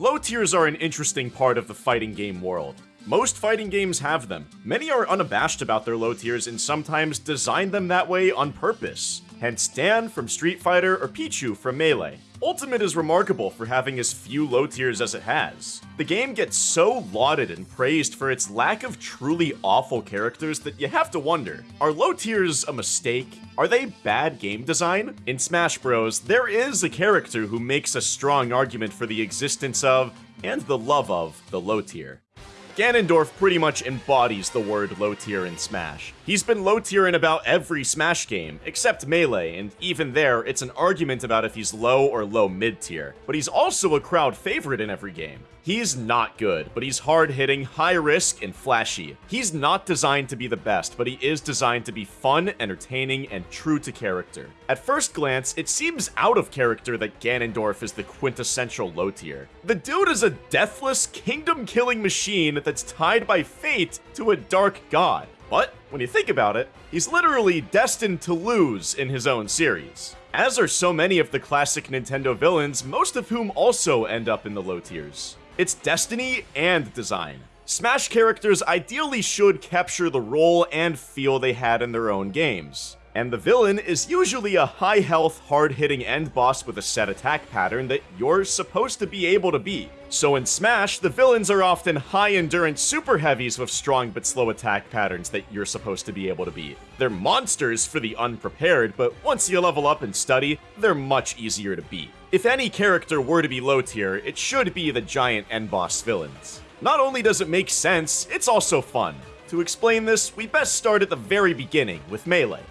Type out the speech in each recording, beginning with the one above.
Low tiers are an interesting part of the fighting game world. Most fighting games have them. Many are unabashed about their low tiers and sometimes design them that way on purpose. Hence Dan from Street Fighter or Pichu from Melee. Ultimate is remarkable for having as few low tiers as it has. The game gets so lauded and praised for its lack of truly awful characters that you have to wonder, are low tiers a mistake? Are they bad game design? In Smash Bros, there is a character who makes a strong argument for the existence of, and the love of, the low tier. Ganondorf pretty much embodies the word low tier in Smash. He's been low tier in about every Smash game, except Melee, and even there, it's an argument about if he's low or low mid tier. But he's also a crowd favorite in every game. He's not good, but he's hard-hitting, high-risk, and flashy. He's not designed to be the best, but he is designed to be fun, entertaining, and true to character. At first glance, it seems out of character that Ganondorf is the quintessential low tier. The dude is a deathless, kingdom-killing machine that's tied by fate to a dark god. But, when you think about it, he's literally destined to lose in his own series. As are so many of the classic Nintendo villains, most of whom also end up in the low tiers. It's destiny and design. Smash characters ideally should capture the role and feel they had in their own games. And the villain is usually a high health, hard hitting end boss with a set attack pattern that you're supposed to be able to beat. So in Smash, the villains are often high endurance super heavies with strong but slow attack patterns that you're supposed to be able to beat. They're monsters for the unprepared, but once you level up and study, they're much easier to beat. If any character were to be low tier, it should be the giant end boss villains. Not only does it make sense, it's also fun. To explain this, we best start at the very beginning with Melee.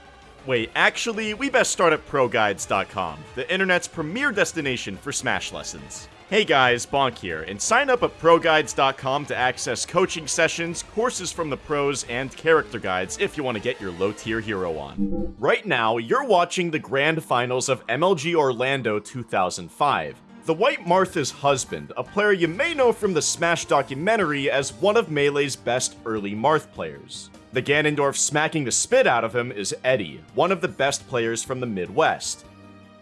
Wait, actually, we best start at ProGuides.com, the internet's premier destination for Smash lessons. Hey guys, Bonk here, and sign up at ProGuides.com to access coaching sessions, courses from the pros, and character guides if you want to get your low tier hero on. Right now, you're watching the grand finals of MLG Orlando 2005. The White Martha's husband, a player you may know from the Smash documentary as one of Melee's best early Marth players. The Ganondorf smacking the spit out of him is Eddie, one of the best players from the Midwest.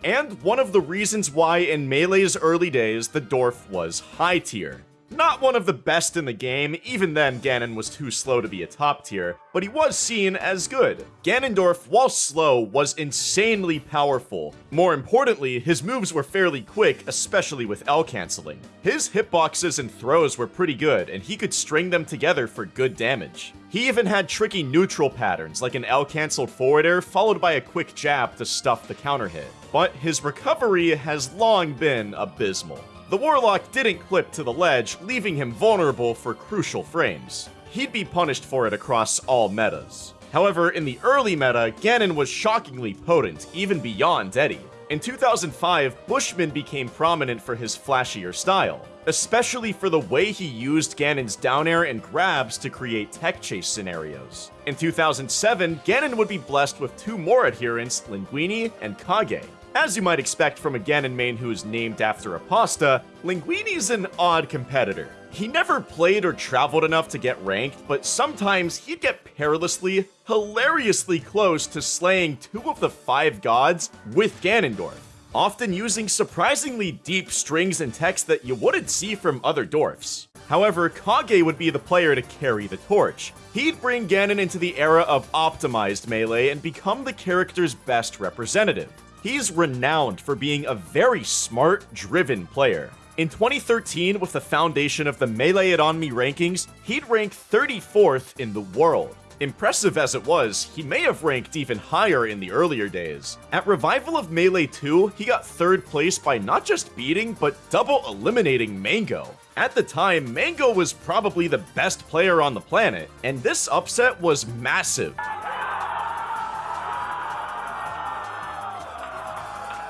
And one of the reasons why in Melee's early days the Dorf was high tier. Not one of the best in the game, even then Ganon was too slow to be a top tier, but he was seen as good. Ganondorf, while slow, was insanely powerful. More importantly, his moves were fairly quick, especially with L canceling. His hitboxes and throws were pretty good, and he could string them together for good damage. He even had tricky neutral patterns, like an L-cancelled forward air followed by a quick jab to stuff the counter hit. But his recovery has long been abysmal. The Warlock didn't clip to the ledge, leaving him vulnerable for crucial frames. He'd be punished for it across all metas. However, in the early meta, Ganon was shockingly potent, even beyond Eddie. In 2005, Bushman became prominent for his flashier style, especially for the way he used Ganon's down air and grabs to create tech chase scenarios. In 2007, Ganon would be blessed with two more adherents, Linguini and Kage. As you might expect from a Ganon main who is named after a pasta, Linguini's an odd competitor. He never played or traveled enough to get ranked, but sometimes he'd get perilously, hilariously close to slaying two of the five gods with Ganondorf, often using surprisingly deep strings and text that you wouldn't see from other Dorfs. However, Kage would be the player to carry the torch. He'd bring Ganon into the era of optimized Melee and become the character's best representative. He's renowned for being a very smart, driven player. In 2013, with the foundation of the Melee It On Me rankings, he'd rank 34th in the world. Impressive as it was, he may have ranked even higher in the earlier days. At Revival of Melee 2, he got third place by not just beating, but double eliminating Mango. At the time, Mango was probably the best player on the planet, and this upset was massive.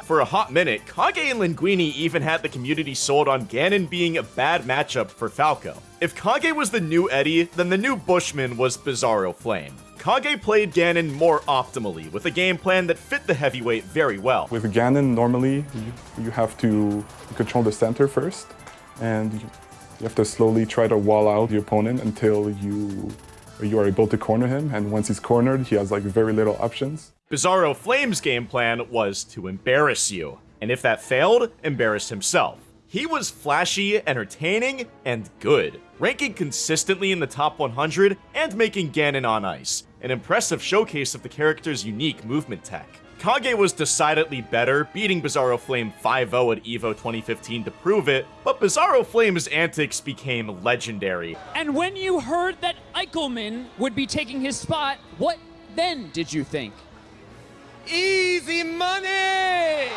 For a hot minute, Kage and Linguini even had the community sold on Ganon being a bad matchup for Falco. If Kage was the new Eddie, then the new Bushman was Bizarro Flame. Kage played Ganon more optimally, with a game plan that fit the heavyweight very well. With Ganon, normally, you, you have to control the center first, and you, have to slowly try to wall out the opponent until you you are able to corner him, and once he's cornered, he has like very little options. Bizarro Flame's game plan was to embarrass you, and if that failed, embarrass himself. He was flashy, entertaining, and good, ranking consistently in the top 100 and making Ganon on ice, an impressive showcase of the character's unique movement tech. Kage was decidedly better, beating Bizarro Flame 5-0 at EVO 2015 to prove it, but Bizarro Flame's antics became legendary. And when you heard that Eichelman would be taking his spot, what then did you think? Easy money!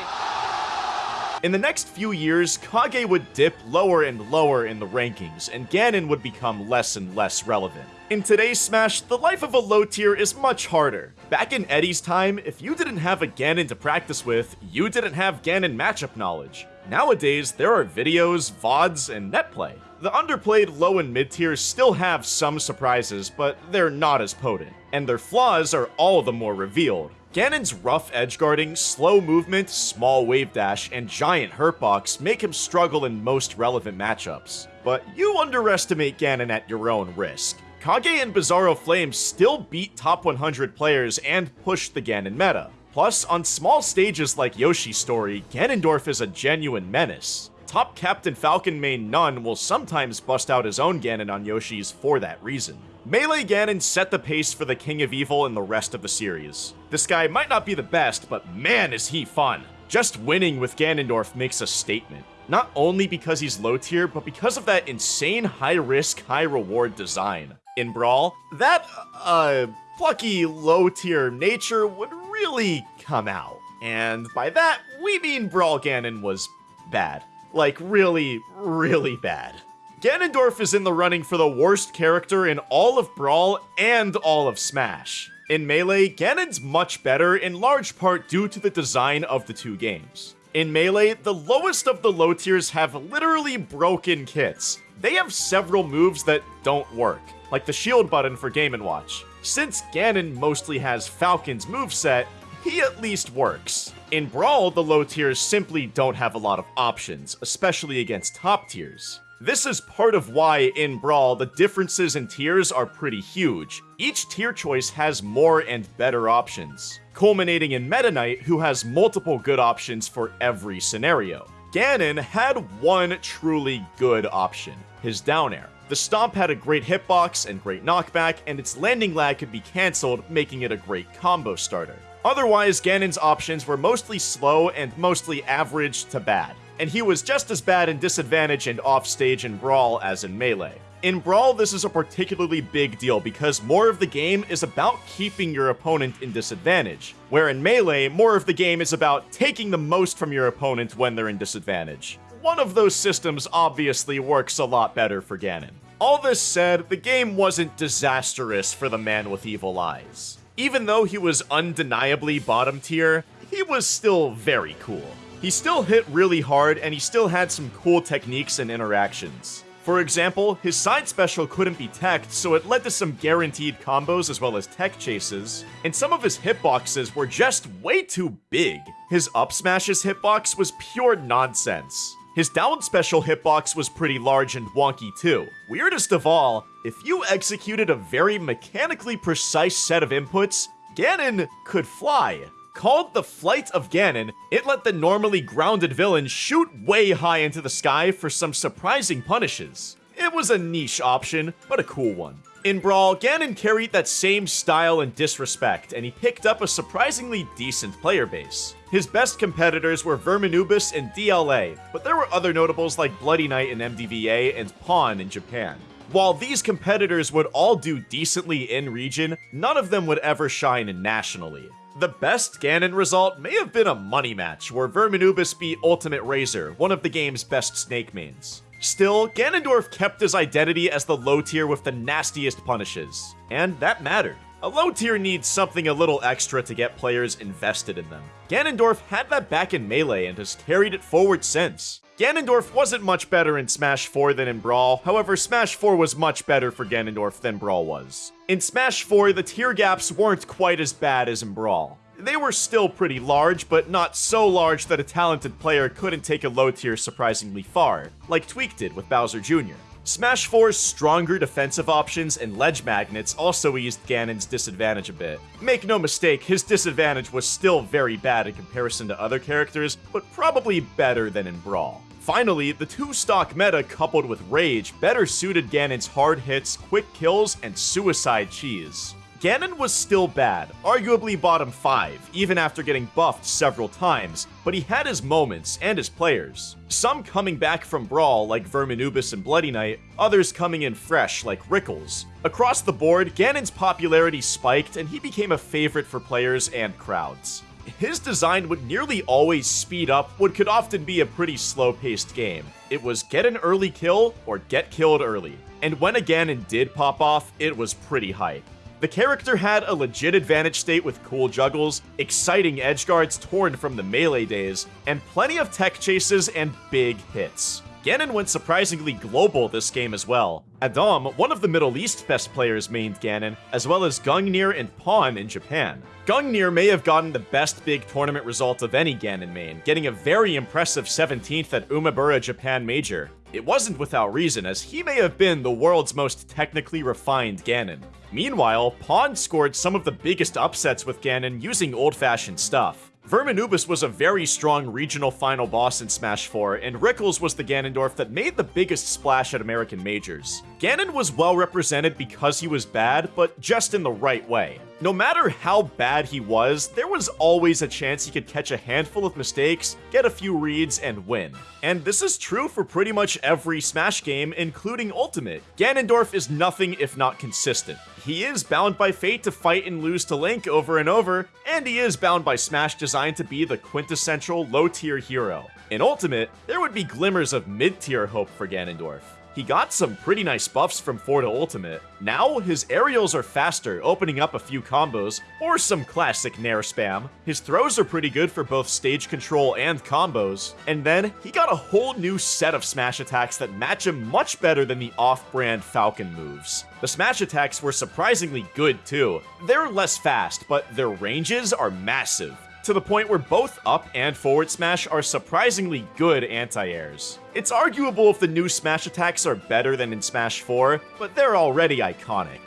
In the next few years, Kage would dip lower and lower in the rankings, and Ganon would become less and less relevant. In today's Smash, the life of a low tier is much harder. Back in Eddie's time, if you didn't have a Ganon to practice with, you didn't have Ganon matchup knowledge. Nowadays, there are videos, VODs, and netplay. The underplayed low and mid tiers still have some surprises, but they're not as potent, and their flaws are all the more revealed. Ganon's rough edgeguarding, slow movement, small wave dash, and giant hurtbox make him struggle in most relevant matchups. But you underestimate Ganon at your own risk. Kage and Bizarro Flame still beat top 100 players and pushed the Ganon meta. Plus, on small stages like Yoshi's story, Ganondorf is a genuine menace. Top Captain Falcon main n0ne will sometimes bust out his own Ganon on Yoshi's for that reason. Melee Ganon set the pace for the King of Evil in the rest of the series. This guy might not be the best, but man is he fun. Just winning with Ganondorf makes a statement. Not only because he's low tier, but because of that insane high risk, high reward design. In Brawl, that, uh, plucky low tier nature would really come out. And by that, we mean Brawl Ganon was bad. Like, really, really bad. Ganondorf is in the running for the worst character in all of Brawl and all of Smash. In Melee, Ganon's much better in large part due to the design of the two games. In Melee, the lowest of the low tiers have literally broken kits. They have several moves that don't work, like the shield button for Game & Watch. Since Ganon mostly has Falcon's moveset, he at least works. In Brawl, the low tiers simply don't have a lot of options, especially against top tiers. This is part of why, in Brawl, the differences in tiers are pretty huge. Each tier choice has more and better options, culminating in Meta Knight, who has multiple good options for every scenario. Ganon had one truly good option, his down air. The Stomp had a great hitbox and great knockback, and its landing lag could be cancelled, making it a great combo starter. Otherwise, Ganon's options were mostly slow and mostly average to bad and he was just as bad in disadvantage and offstage in Brawl as in Melee. In Brawl, this is a particularly big deal because more of the game is about keeping your opponent in disadvantage, where in Melee, more of the game is about taking the most from your opponent when they're in disadvantage. One of those systems obviously works a lot better for Ganon. All this said, the game wasn't disastrous for the man with evil eyes. Even though he was undeniably bottom tier, he was still very cool. He still hit really hard, and he still had some cool techniques and interactions. For example, his side special couldn't be teched, so it led to some guaranteed combos as well as tech chases, and some of his hitboxes were just way too big. His up smash's hitbox was pure nonsense. His down special hitbox was pretty large and wonky too. Weirdest of all, if you executed a very mechanically precise set of inputs, Ganon could fly. Called the Flight of Ganon, it let the normally grounded villain shoot way high into the sky for some surprising punishes. It was a niche option, but a cool one. In Brawl, Ganon carried that same style and disrespect, and he picked up a surprisingly decent player base. His best competitors were Verminubis and DLA, but there were other notables like Bloody Knight in MDVA and Pawn in Japan. While these competitors would all do decently in region, none of them would ever shine nationally. The best Ganon result may have been a money match, where Verminubis beat Ultimate Razor, one of the game's best snake mains. Still, Ganondorf kept his identity as the low tier with the nastiest punishes, and that mattered. A low tier needs something a little extra to get players invested in them. Ganondorf had that back in Melee and has carried it forward since. Ganondorf wasn't much better in Smash 4 than in Brawl, however Smash 4 was much better for Ganondorf than Brawl was. In Smash 4, the tier gaps weren't quite as bad as in Brawl. They were still pretty large, but not so large that a talented player couldn't take a low tier surprisingly far, like Tweek did with Bowser Jr. Smash 4's stronger defensive options and ledge magnets also eased Ganon's disadvantage a bit. Make no mistake, his disadvantage was still very bad in comparison to other characters, but probably better than in Brawl. Finally, the two-stock meta coupled with Rage better suited Ganon's hard hits, quick kills, and suicide cheese. Ganon was still bad, arguably bottom 5, even after getting buffed several times, but he had his moments and his players. Some coming back from Brawl like Verminubis and Bloody Knight, others coming in fresh like Rickles. Across the board, Ganon's popularity spiked and he became a favorite for players and crowds. His design would nearly always speed up what could often be a pretty slow-paced game. It was get an early kill or get killed early. And when a Ganon did pop off, it was pretty hype. The character had a legit advantage state with cool juggles, exciting edge guards torn from the melee days, and plenty of tech chases and big hits. Ganon went surprisingly global this game as well. Adam, one of the Middle East best players mained Ganon, as well as Gungnir and Pawn in Japan. Gungnir may have gotten the best big tournament result of any Ganon main, getting a very impressive 17th at Umebura Japan Major. It wasn't without reason, as he may have been the world's most technically refined Ganon. Meanwhile, Pawn scored some of the biggest upsets with Ganon using old-fashioned stuff. Verminubis was a very strong regional final boss in Smash 4, and Rickles was the Ganondorf that made the biggest splash at American majors. Ganon was well represented because he was bad, but just in the right way. No matter how bad he was, there was always a chance he could catch a handful of mistakes, get a few reads, and win. And this is true for pretty much every Smash game, including Ultimate. Ganondorf is nothing if not consistent. He is bound by fate to fight and lose to Link over and over, and he is bound by Smash design to be the quintessential low-tier hero. In Ultimate, there would be glimmers of mid-tier hope for Ganondorf. He got some pretty nice buffs from 4 to Ultimate. Now, his aerials are faster, opening up a few combos, or some classic Nair spam. His throws are pretty good for both stage control and combos. And then, he got a whole new set of smash attacks that match him much better than the off-brand Falcon moves. The smash attacks were surprisingly good too. They're less fast, but their ranges are massive to the point where both up and forward smash are surprisingly good anti-airs. It's arguable if the new smash attacks are better than in Smash 4, but they're already iconic.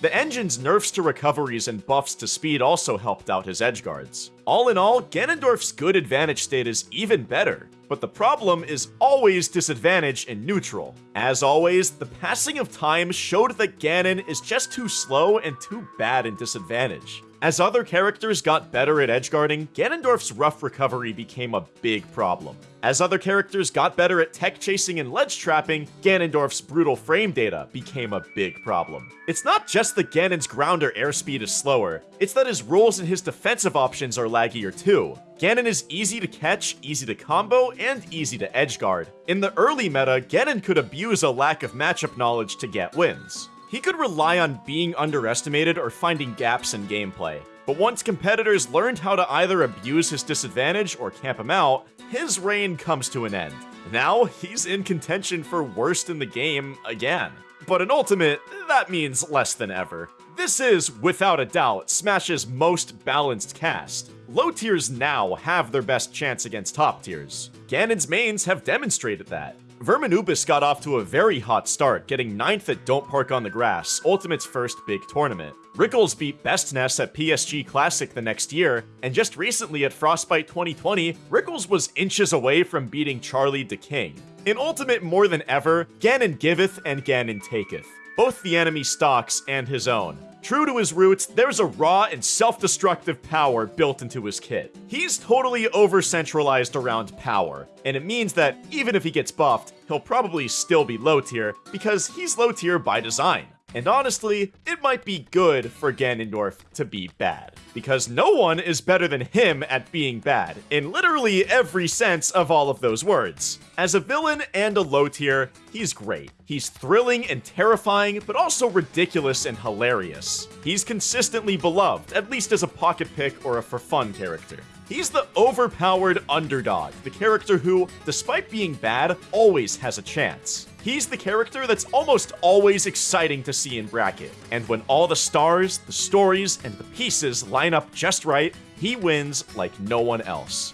The engine's nerfs to recoveries and buffs to speed also helped out his edge guards. All in all, Ganondorf's good advantage state is even better, but the problem is always disadvantage in neutral. As always, the passing of time showed that Ganon is just too slow and too bad in disadvantage. As other characters got better at edgeguarding, Ganondorf's rough recovery became a big problem. As other characters got better at tech chasing and ledge trapping, Ganondorf's brutal frame data became a big problem. It's not just that Ganon's grounder airspeed is slower, it's that his rolls and his defensive options are laggier too. Ganon is easy to catch, easy to combo, and easy to edgeguard. In the early meta, Ganon could abuse a lack of matchup knowledge to get wins. He could rely on being underestimated or finding gaps in gameplay. But once competitors learned how to either abuse his disadvantage or camp him out, his reign comes to an end. Now, he's in contention for worst in the game again. But in Ultimate, that means less than ever. This is, without a doubt, Smash's most balanced cast. Low tiers now have their best chance against top tiers. Ganon's mains have demonstrated that. Verminubis got off to a very hot start, getting 9th at Don't Park on the Grass, Ultimate's first big tournament. Rickles beat Bestness at PSG Classic the next year, and just recently at Frostbite 2020, Rickles was inches away from beating Charlie the King. In Ultimate more than ever, Ganon giveth and Ganon taketh, both the enemy stocks and his own. True to his roots, there's a raw and self-destructive power built into his kit. He's totally over-centralized around power, and it means that even if he gets buffed, he'll probably still be low tier, because he's low tier by design. And honestly, it might be good for Ganondorf to be bad, because no one is better than him at being bad, in literally every sense of all of those words. As a villain and a low tier, he's great. He's thrilling and terrifying, but also ridiculous and hilarious. He's consistently beloved, at least as a pocket pick or a for fun character. He's the overpowered underdog, the character who, despite being bad, always has a chance. He's the character that's almost always exciting to see in bracket, and when all the stars, the stories, and the pieces line up just right, he wins like no one else.